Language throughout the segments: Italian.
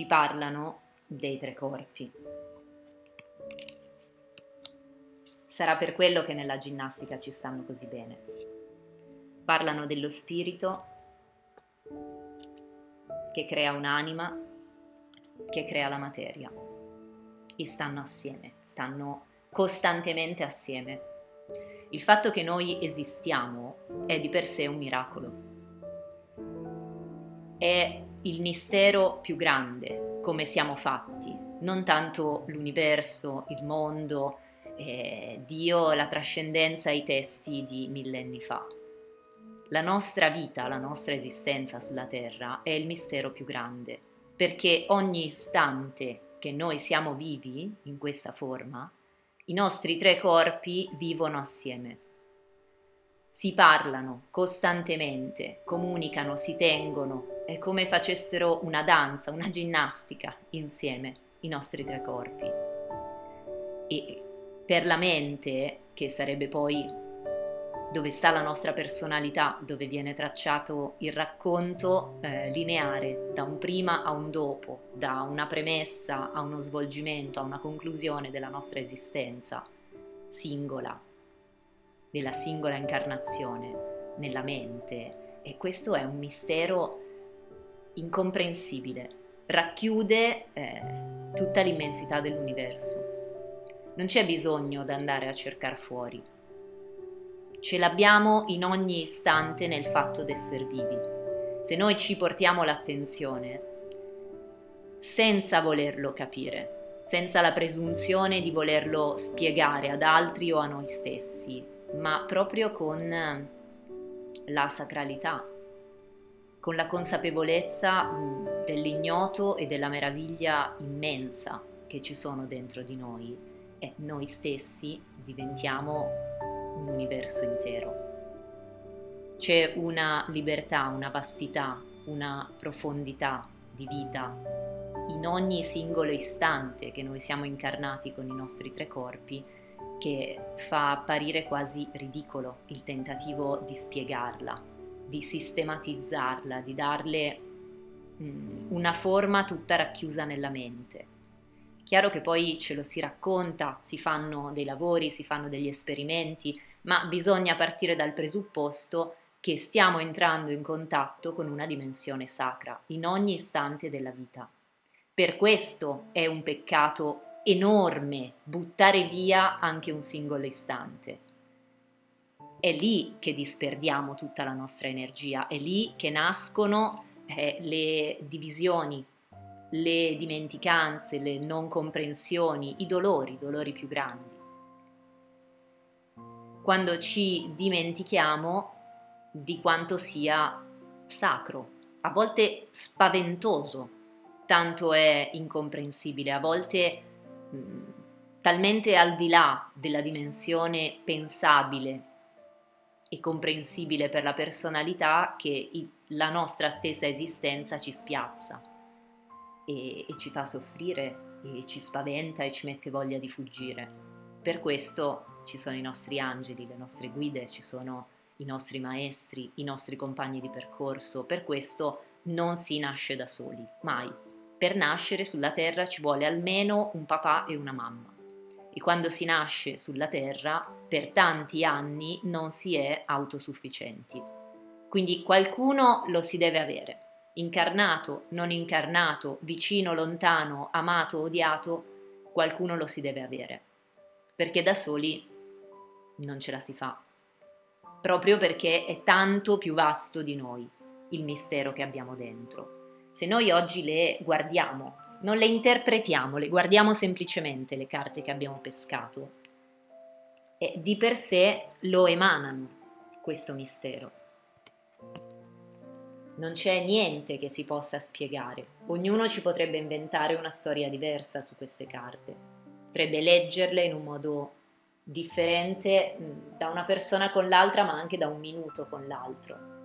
ci parlano dei tre corpi. Sarà per quello che nella ginnastica ci stanno così bene. Parlano dello spirito che crea un'anima, che crea la materia e stanno assieme, stanno costantemente assieme. Il fatto che noi esistiamo è di per sé un miracolo. È il mistero più grande, come siamo fatti, non tanto l'universo, il mondo, eh, Dio, la trascendenza, i testi di millenni fa. La nostra vita, la nostra esistenza sulla Terra è il mistero più grande, perché ogni istante che noi siamo vivi in questa forma, i nostri tre corpi vivono assieme. Si parlano costantemente, comunicano, si tengono, è come facessero una danza, una ginnastica insieme, i nostri tre corpi. E per la mente, che sarebbe poi dove sta la nostra personalità, dove viene tracciato il racconto eh, lineare da un prima a un dopo, da una premessa a uno svolgimento, a una conclusione della nostra esistenza singola, della singola incarnazione nella mente. E questo è un mistero incomprensibile, racchiude eh, tutta l'immensità dell'universo. Non c'è bisogno di andare a cercare fuori ce l'abbiamo in ogni istante nel fatto di essere vivi. Se noi ci portiamo l'attenzione senza volerlo capire, senza la presunzione di volerlo spiegare ad altri o a noi stessi, ma proprio con la sacralità, con la consapevolezza dell'ignoto e della meraviglia immensa che ci sono dentro di noi e noi stessi diventiamo un universo intero. C'è una libertà, una vastità, una profondità di vita in ogni singolo istante che noi siamo incarnati con i nostri tre corpi che fa apparire quasi ridicolo il tentativo di spiegarla, di sistematizzarla, di darle una forma tutta racchiusa nella mente. Chiaro che poi ce lo si racconta, si fanno dei lavori, si fanno degli esperimenti, ma bisogna partire dal presupposto che stiamo entrando in contatto con una dimensione sacra in ogni istante della vita. Per questo è un peccato enorme buttare via anche un singolo istante. È lì che disperdiamo tutta la nostra energia, è lì che nascono eh, le divisioni, le dimenticanze, le non comprensioni, i dolori, i dolori più grandi. Quando ci dimentichiamo di quanto sia sacro, a volte spaventoso, tanto è incomprensibile, a volte mh, mm, talmente al di là della dimensione pensabile e comprensibile per la personalità che la nostra stessa esistenza ci spiazza e, e ci fa soffrire e ci spaventa e ci mette voglia di fuggire. Per questo ci sono i nostri angeli, le nostre guide, ci sono i nostri maestri, i nostri compagni di percorso. Per questo non si nasce da soli, mai. Per nascere sulla terra ci vuole almeno un papà e una mamma. E quando si nasce sulla terra, per tanti anni non si è autosufficienti. Quindi qualcuno lo si deve avere. Incarnato, non incarnato, vicino, lontano, amato, odiato, qualcuno lo si deve avere. Perché da soli non ce la si fa, proprio perché è tanto più vasto di noi il mistero che abbiamo dentro. Se noi oggi le guardiamo, non le interpretiamo, le guardiamo semplicemente le carte che abbiamo pescato, e di per sé lo emanano questo mistero. Non c'è niente che si possa spiegare, ognuno ci potrebbe inventare una storia diversa su queste carte, potrebbe leggerle in un modo differente da una persona con l'altra, ma anche da un minuto con l'altro.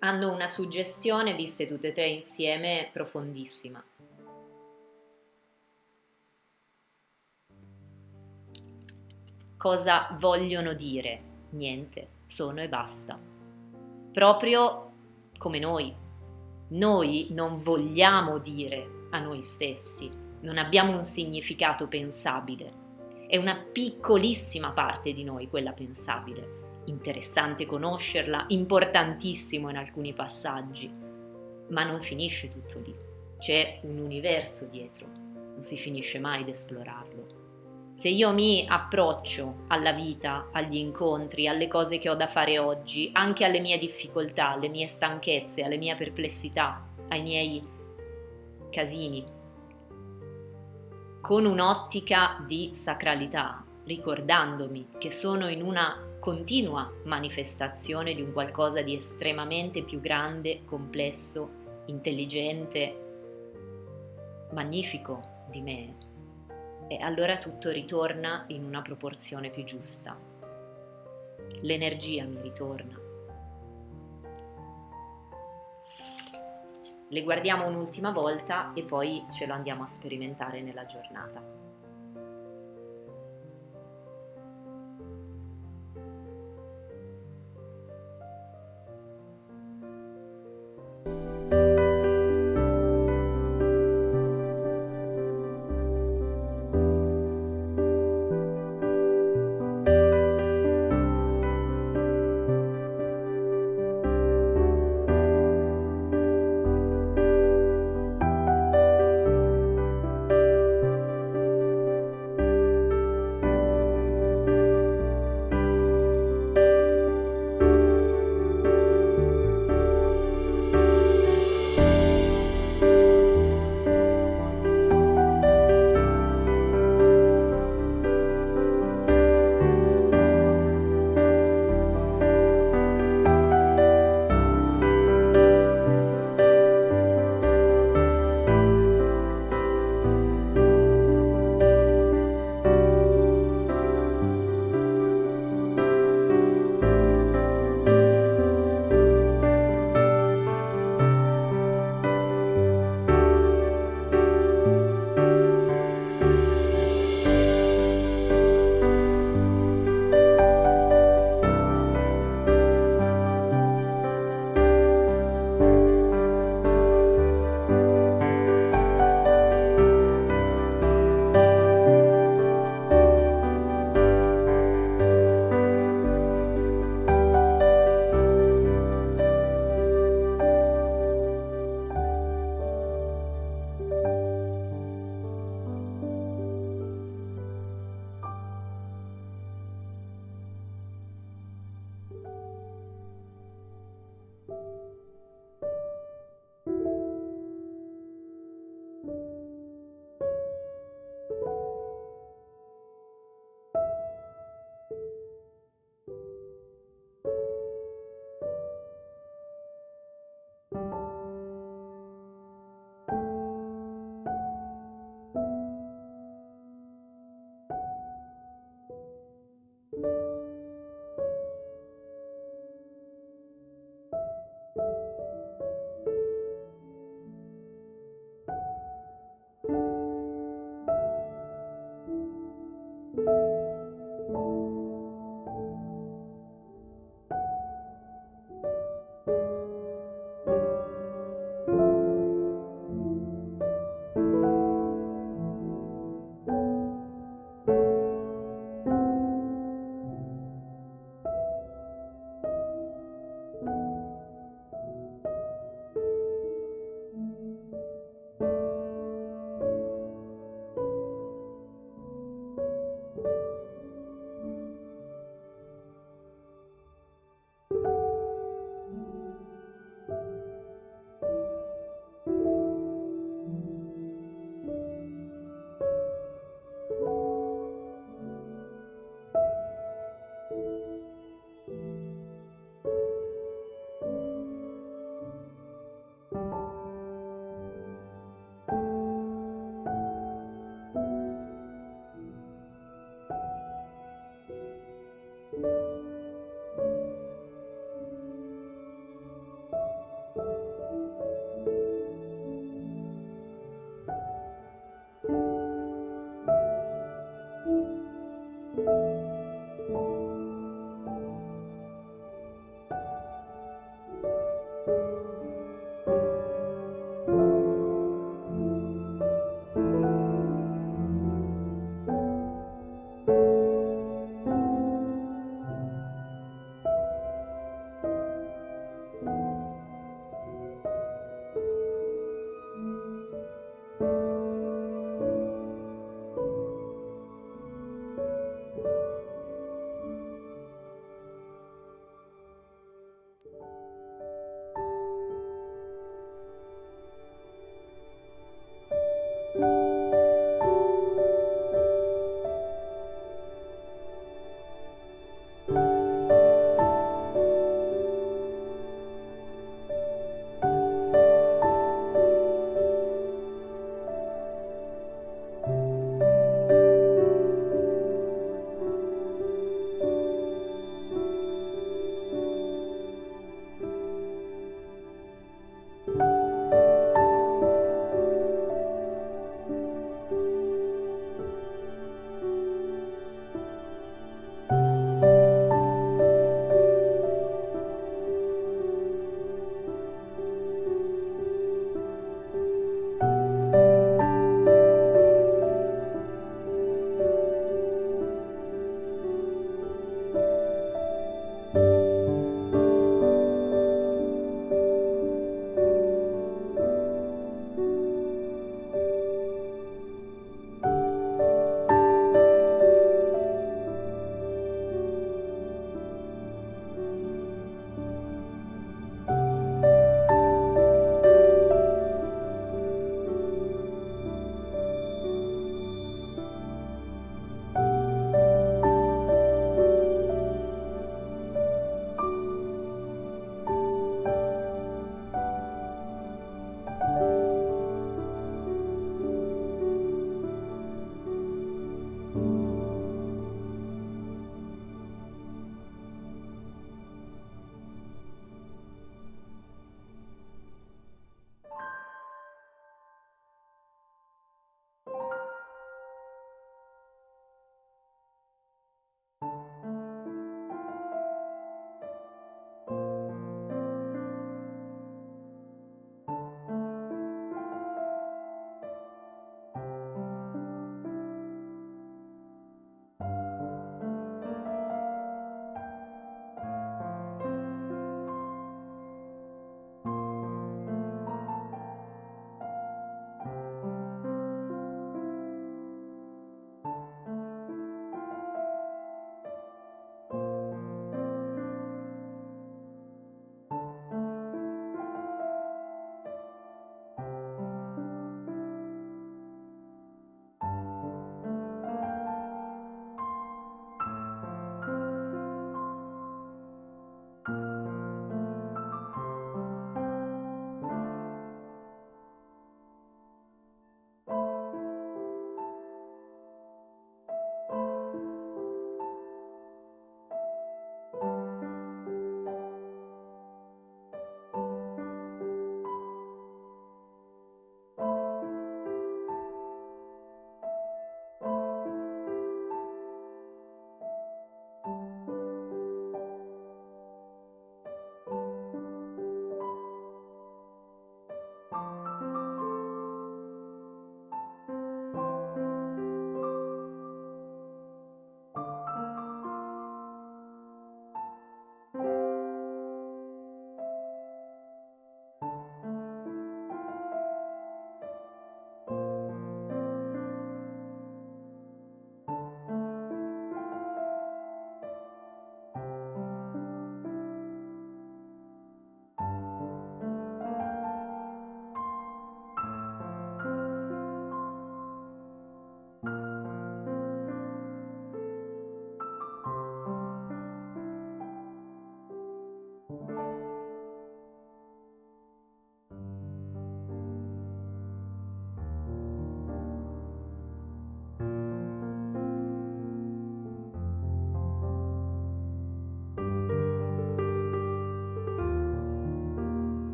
Hanno una suggestione, viste tutte e tre insieme, profondissima. Cosa vogliono dire? Niente, sono e basta. Proprio come noi. Noi non vogliamo dire a noi stessi, non abbiamo un significato pensabile. È una piccolissima parte di noi quella pensabile. Interessante conoscerla, importantissimo in alcuni passaggi, ma non finisce tutto lì. C'è un universo dietro, non si finisce mai ad esplorarlo. Se io mi approccio alla vita, agli incontri, alle cose che ho da fare oggi, anche alle mie difficoltà, alle mie stanchezze, alle mie perplessità, ai miei casini, con un'ottica di sacralità, ricordandomi che sono in una continua manifestazione di un qualcosa di estremamente più grande, complesso, intelligente, magnifico di me e allora tutto ritorna in una proporzione più giusta. L'energia mi ritorna. Le guardiamo un'ultima volta e poi ce lo andiamo a sperimentare nella giornata.